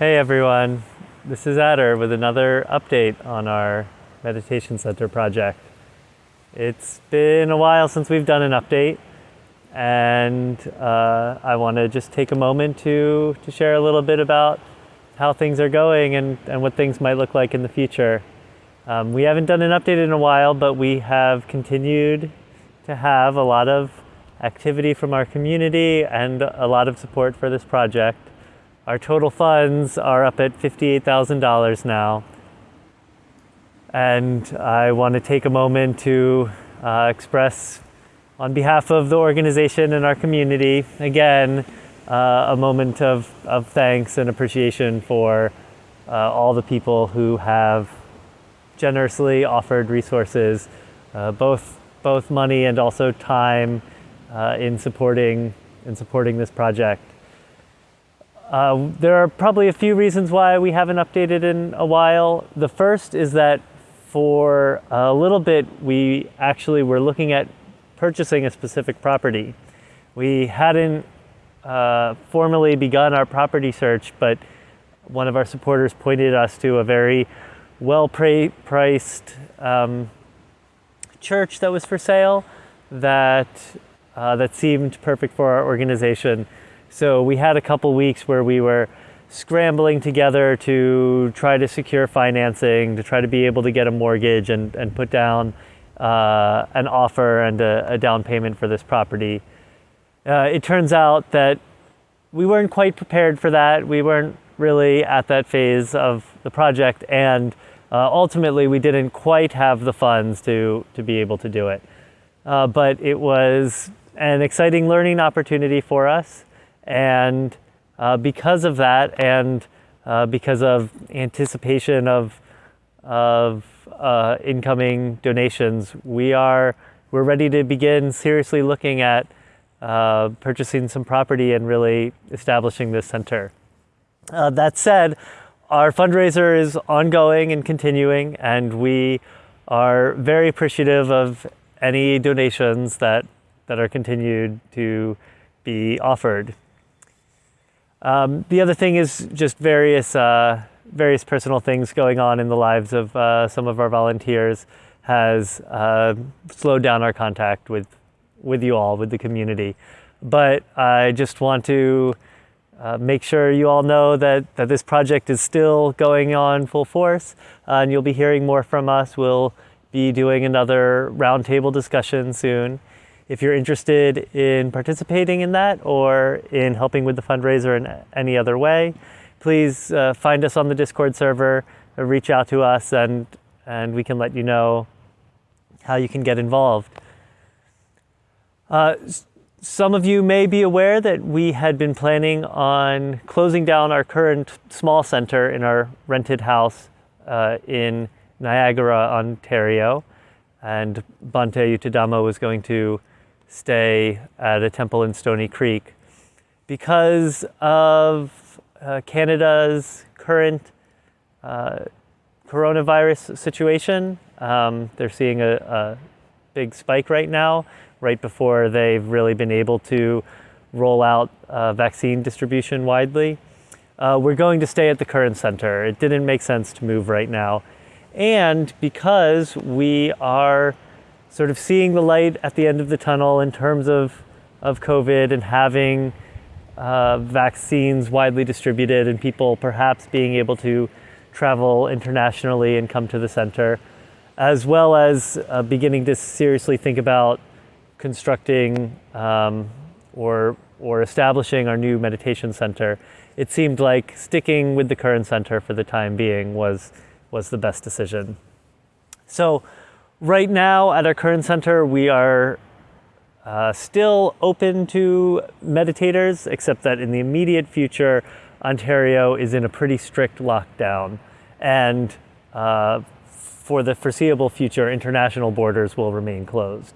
Hey everyone, this is Adder with another update on our Meditation Center project. It's been a while since we've done an update and uh, I want to just take a moment to, to share a little bit about how things are going and, and what things might look like in the future. Um, we haven't done an update in a while, but we have continued to have a lot of activity from our community and a lot of support for this project. Our total funds are up at $58,000 now. And I want to take a moment to uh, express on behalf of the organization and our community, again, uh, a moment of, of thanks and appreciation for uh, all the people who have generously offered resources, uh, both, both money and also time uh, in, supporting, in supporting this project. Uh, there are probably a few reasons why we haven't updated in a while. The first is that for a little bit, we actually were looking at purchasing a specific property. We hadn't uh, formally begun our property search, but one of our supporters pointed us to a very well-priced um, church that was for sale that uh, that seemed perfect for our organization. So we had a couple weeks where we were scrambling together to try to secure financing, to try to be able to get a mortgage and, and put down uh, an offer and a, a, down payment for this property. Uh, it turns out that we weren't quite prepared for that. We weren't really at that phase of the project and uh, ultimately we didn't quite have the funds to, to be able to do it. Uh, but it was an exciting learning opportunity for us and uh, because of that and uh, because of anticipation of, of uh, incoming donations, we are we're ready to begin seriously looking at uh, purchasing some property and really establishing this center. Uh, that said, our fundraiser is ongoing and continuing, and we are very appreciative of any donations that, that are continued to be offered. Um, the other thing is just various, uh, various personal things going on in the lives of uh, some of our volunteers has uh, slowed down our contact with, with you all, with the community. But I just want to uh, make sure you all know that, that this project is still going on full force uh, and you'll be hearing more from us. We'll be doing another roundtable discussion soon. If you're interested in participating in that or in helping with the fundraiser in any other way, please uh, find us on the Discord server, uh, reach out to us, and, and we can let you know how you can get involved. Uh, some of you may be aware that we had been planning on closing down our current small center in our rented house uh, in Niagara, Ontario, and Bhante Yuttadhammo was going to stay at a temple in Stoney Creek. Because of uh, Canada's current uh, coronavirus situation, um, they're seeing a, a, big spike right now, right before they've really been able to roll out uh, vaccine distribution widely. Uh, we're going to stay at the current center. It didn't make sense to move right now. And because we are sort of seeing the light at the end of the tunnel in terms of, of COVID and having uh, vaccines widely distributed and people perhaps being able to travel internationally and come to the center, as well as uh, beginning to seriously think about constructing um, or, or establishing our new meditation center, it seemed like sticking with the current center for the time being was, was the best decision. So Right now at our current center, we are uh, still open to meditators, except that in the immediate future, Ontario is in a pretty strict lockdown. And uh, for the foreseeable future, international borders will remain closed.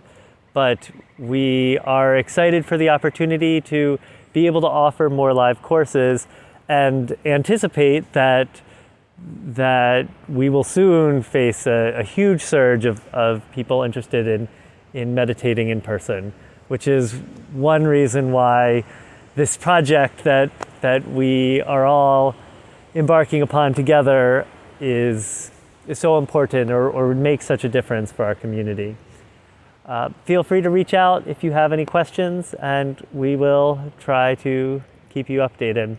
But we are excited for the opportunity to be able to offer more live courses and anticipate that that we will soon face a, a huge surge of, of people interested in, in meditating in person, which is one reason why this project that, that we are all embarking upon together is, is so important or, or would make such a difference for our community. Uh, feel free to reach out if you have any questions, and we will try to keep you updated.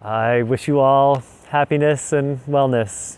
I wish you all happiness and wellness.